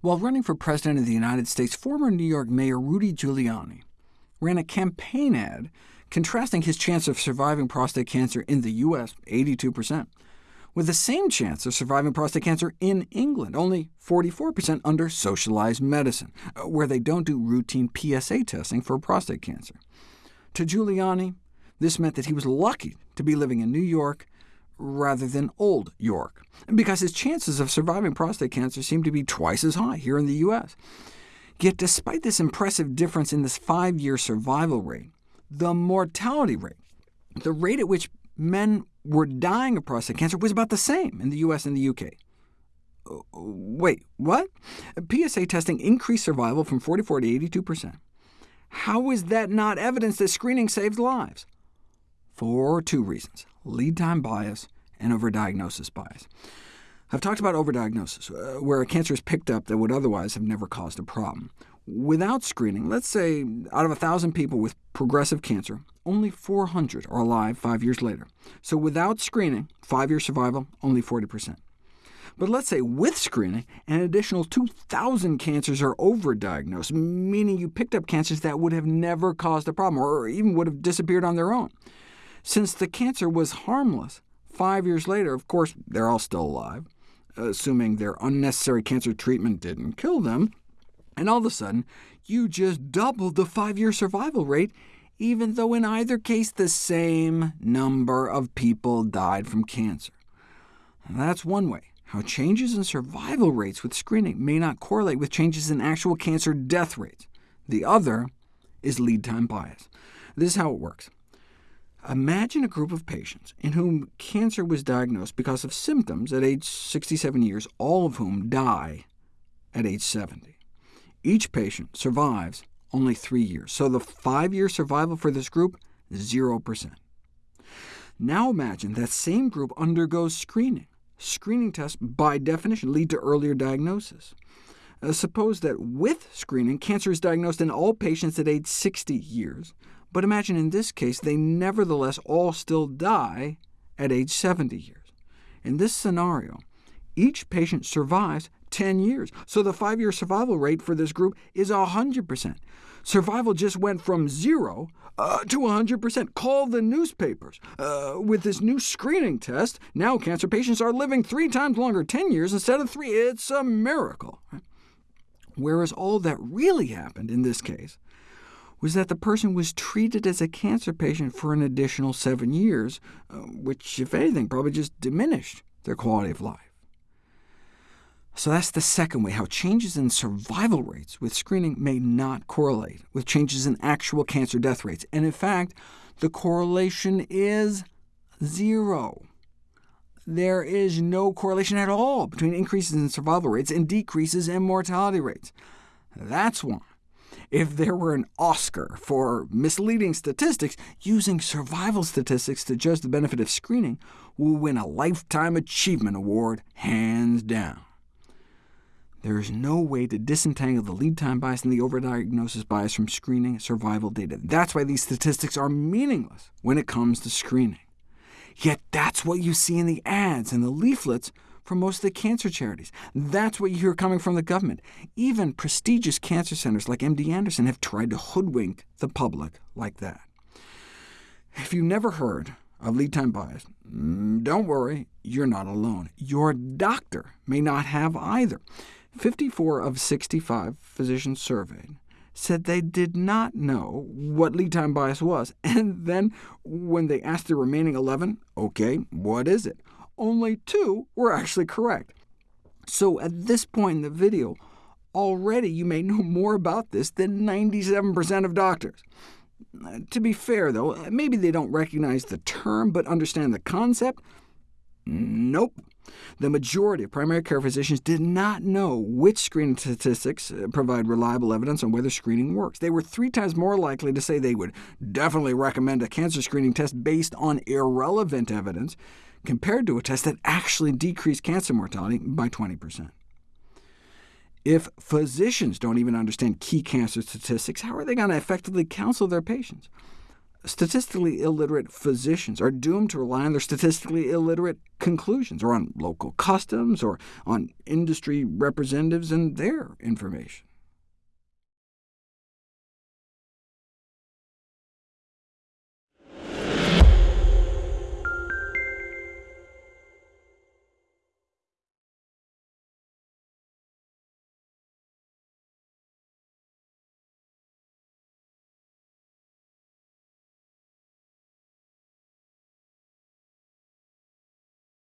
While running for President of the United States, former New York Mayor Rudy Giuliani ran a campaign ad contrasting his chance of surviving prostate cancer in the U.S., 82%, with the same chance of surviving prostate cancer in England, only 44% under socialized medicine, uh, where they don't do routine PSA testing for prostate cancer. To Giuliani, this meant that he was lucky to be living in New York rather than Old York, because his chances of surviving prostate cancer seemed to be twice as high here in the U.S. Yet despite this impressive difference in this five-year survival rate, the mortality rate, the rate at which men were dying of prostate cancer, was about the same in the U.S. and the UK. Uh, wait, what? PSA testing increased survival from 44 to 82%. How is that not evidence that screening saves lives? For two reasons lead time bias, and overdiagnosis bias. I've talked about overdiagnosis, uh, where a cancer is picked up that would otherwise have never caused a problem. Without screening, let's say out of 1,000 people with progressive cancer, only 400 are alive five years later. So without screening, five-year survival, only 40%. But let's say with screening, an additional 2,000 cancers are overdiagnosed, meaning you picked up cancers that would have never caused a problem, or even would have disappeared on their own. Since the cancer was harmless, five years later, of course, they're all still alive, assuming their unnecessary cancer treatment didn't kill them, and all of a sudden, you just doubled the five-year survival rate, even though in either case the same number of people died from cancer. that's one way how changes in survival rates with screening may not correlate with changes in actual cancer death rates. The other is lead time bias. This is how it works. Imagine a group of patients in whom cancer was diagnosed because of symptoms at age 67 years, all of whom die at age 70. Each patient survives only three years, so the five-year survival for this group, 0%. Now imagine that same group undergoes screening. Screening tests, by definition, lead to earlier diagnosis. Uh, suppose that with screening, cancer is diagnosed in all patients at age 60 years, but imagine in this case they nevertheless all still die at age 70 years. In this scenario, each patient survives 10 years, so the five-year survival rate for this group is 100%. Survival just went from zero uh, to 100%. Call the newspapers. Uh, with this new screening test, now cancer patients are living three times longer, 10 years instead of three. It's a miracle. Whereas all that really happened in this case was that the person was treated as a cancer patient for an additional seven years, uh, which, if anything, probably just diminished their quality of life. So that's the second way, how changes in survival rates with screening may not correlate with changes in actual cancer death rates. And in fact, the correlation is zero. There is no correlation at all between increases in survival rates and decreases in mortality rates. That's why if there were an Oscar for misleading statistics, using survival statistics to judge the benefit of screening will win a Lifetime Achievement Award, hands down. There is no way to disentangle the lead time bias and the overdiagnosis bias from screening survival data. That's why these statistics are meaningless when it comes to screening. Yet that's what you see in the ads and the leaflets from most of the cancer charities. That's what you hear coming from the government. Even prestigious cancer centers like MD Anderson have tried to hoodwink the public like that. If you've never heard of lead time bias, mm, don't worry, you're not alone. Your doctor may not have either. 54 of 65 physicians surveyed said they did not know what lead time bias was, and then when they asked the remaining 11, OK, what is it? Only two were actually correct. So at this point in the video, already you may know more about this than 97% of doctors. Uh, to be fair, though, maybe they don't recognize the term but understand the concept. Nope. The majority of primary care physicians did not know which screening statistics uh, provide reliable evidence on whether screening works. They were three times more likely to say they would definitely recommend a cancer screening test based on irrelevant evidence, compared to a test that actually decreased cancer mortality by 20%. If physicians don't even understand key cancer statistics, how are they going to effectively counsel their patients? statistically illiterate physicians are doomed to rely on their statistically illiterate conclusions, or on local customs, or on industry representatives and their information.